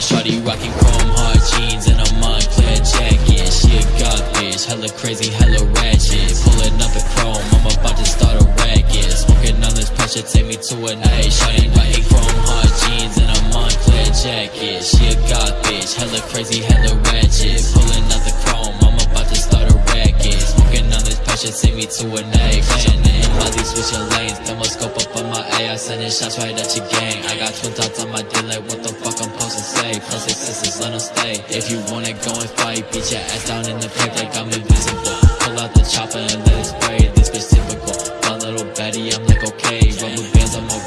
Shawty rockin' Chrome Heart jeans and a Moncler jacket. She goth bitch, hella crazy, hella ratchet. Pulling up the chrome, I'm to a night. Shawty rockin' Chrome Heart jeans and a Moncler jacket. She a goth bitch, hella crazy, hella ratchet. Pulling out the chrome, I'm about to start a racket. Smoking on this pressure, send me to a night. Playing Molly switching lanes, thermoscope up on my A. I sending shots right at your gang. I got twin dots on my dick, like what the fuck I'm supposed to say? Plus six sisters, let 'em stay. If you wanna go and fight, beat your ass down in the pack like I'm invisible. Pull out the chopper and let it spray. This bitch typical. Little Betty, I'm like okay. I'm a